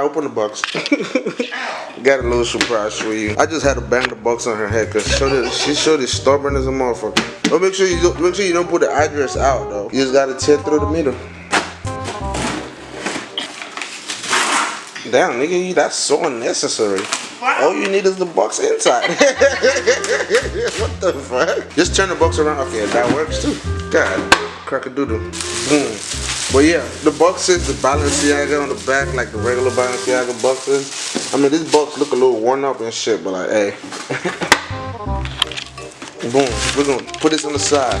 Alright, open the box. Got a little surprise for you. I just had to bang the box on her head because she showed it stubborn as a motherfucker. But make sure you don't, make sure you don't put the address out though. You just gotta tear through the middle. Damn, nigga, that's so unnecessary. All you need is the box inside. what the fuck? Just turn the box around. Okay, that works too. God, crack a doodle. Boom. But yeah, the boxes, the Balenciaga on the back, like the regular Balenciaga boxes. I mean, these boxes look a little worn up and shit, but like, hey. Boom. We're gonna put this on the side.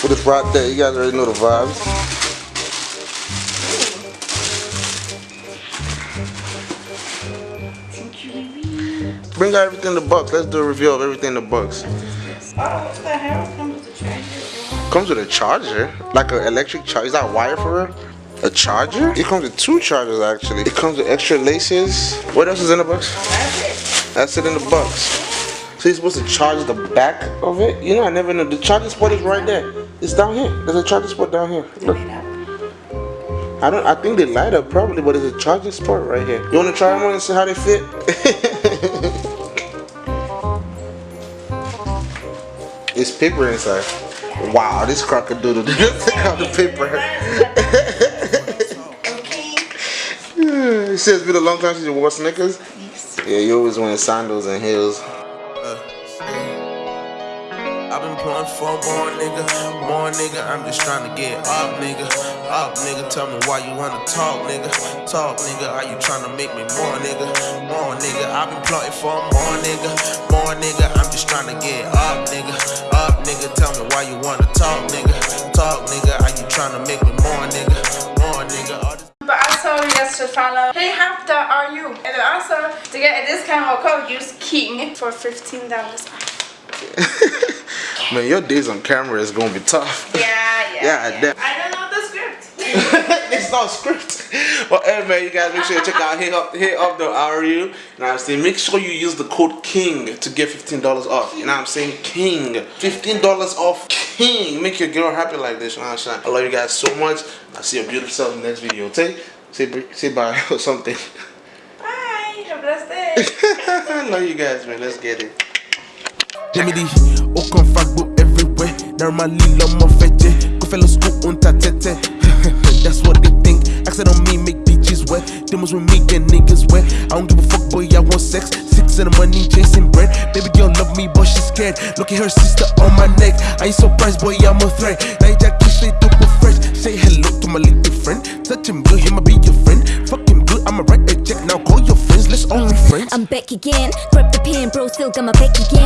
Put this right there. You guys already know the vibes. Bring out everything in the box. Let's do a review of everything in the box. Oh, what the hell comes? Comes with a charger? Like an electric charger? Is that wire for real? A charger? It comes with two chargers actually. It comes with extra laces. What else is in the box? That's it. That's it in the box. So you're supposed to charge the back of it? You know, I never know. The charging spot is right there. It's down here. There's a charging spot down here. Look. I don't. I think they light up probably, but there's a charging spot right here. You want to try them on and see how they fit? it's paper inside. Wow, this crocodile. Take out the paper. it says it's been a long time since you wore sneakers. Yeah, you always wearing sandals and heels. Uh, I've been pulling for more nigga, more nigga. I'm just trying to get up, nigga. Up, nigga. Tell me why you wanna talk, nigga. Talk, nigga. Are you trying to make me more, nigga? More, nigga. I've been plotting for more, nigga. More, nigga. I'm just trying to get up, nigga. Up, nigga. Tell me why you wanna talk, nigga. Talk, nigga. Are you trying to make me more, nigga? More, nigga. All this But also you guys should follow Hey Hafta Are You? And then also to get a discount or code use King for $15 off. Man, your days on camera is gonna be tough. Yeah, yeah. Yeah, yeah. I don't know the script. it's script. Well, hey man, you guys make sure you check out hit up hit up the RU. Now I'm saying make sure you use the code King to get fifteen dollars off. You know what I'm saying? King. Fifteen dollars off King. Make your girl happy like this. You know what I'm saying? I love you guys so much. I'll see your beautiful self in the next video. Okay? Say say bye or something. Bye. Have a blessed day. I love you guys, man. Let's get it. Jimmy och kom fuck everywhere Normally lomma fetche Gå fälla sko unta tete That's Demons with me get niggas wet. I don't give a fuck boy I want sex. Six in the money chasing bread. Baby girl love me but she scared. Look at her sister on my neck. I ain't surprised boy I'm a threat. You just straight up fresh Say hello to my little friend. Touch him good he might be your friend. Fuck him good I'ma write a check. Now call your friends let's only friends. I'm back again. Grab the pen, bro, still got my back again.